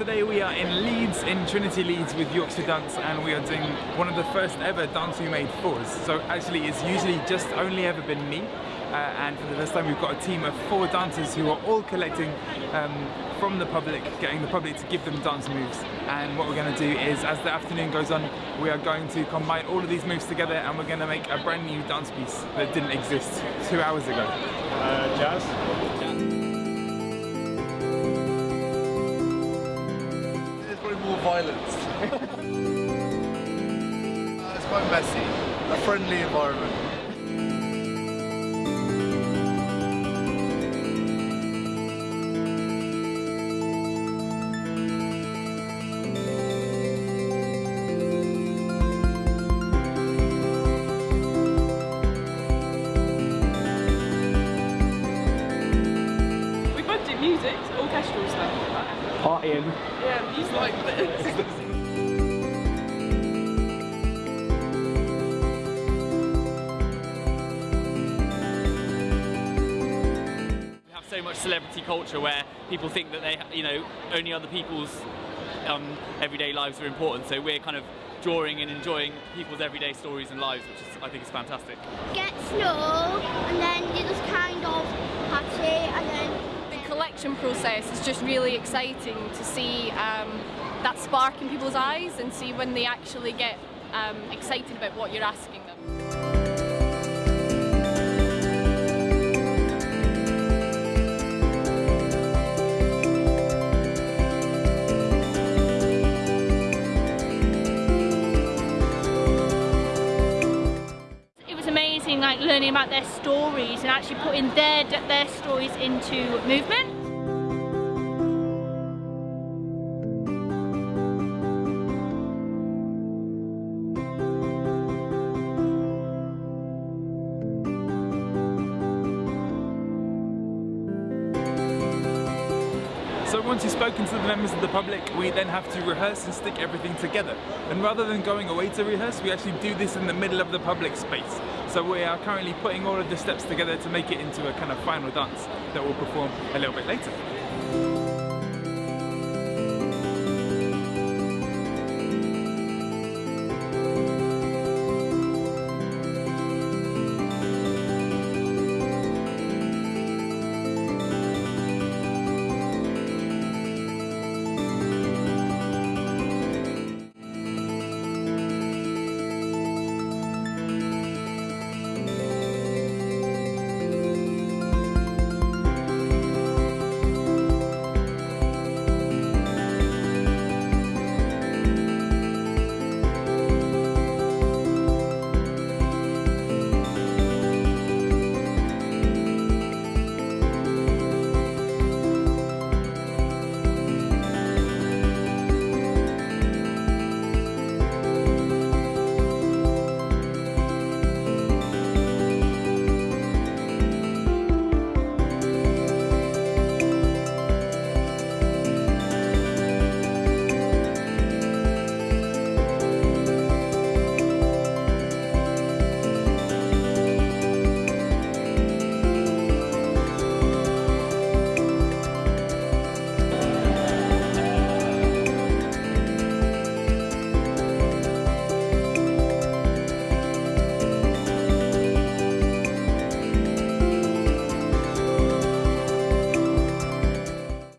are in Leeds, in Trinity Leeds with Yorkshire Dance and we are doing one of the first ever dance we made fours. So actually it's usually just only ever been me uh, and for the first time we've got a team of four dancers who are all collecting um, from the public, getting the public to give them dance moves. And what we're going to do is, as the afternoon goes on, we are going to combine all of these moves together and we're going to make a brand new dance piece that didn't exist two hours ago. Uh, jazz. There's probably uh, it's quite messy. A friendly environment. We both do music, orchestral stuff. Partying. Yeah, he's like this. We have so much celebrity culture where people think that they, you know, only other people's um, everyday lives are important. So we're kind of drawing and enjoying people's everyday stories and lives, which is, I think is fantastic. get snow and then you just kind of patch it and then The process is just really exciting to see um, that spark in people's eyes and see when they actually get um, excited about what you're asking them. it was amazing like learning about their stories and actually putting their their stories into movement So once you've spoken to the members of the public, we then have to rehearse and stick everything together. And rather than going away to rehearse, we actually do this in the middle of the public space. So we are currently putting all of the steps together to make it into a kind of final dance that we'll perform a little bit later.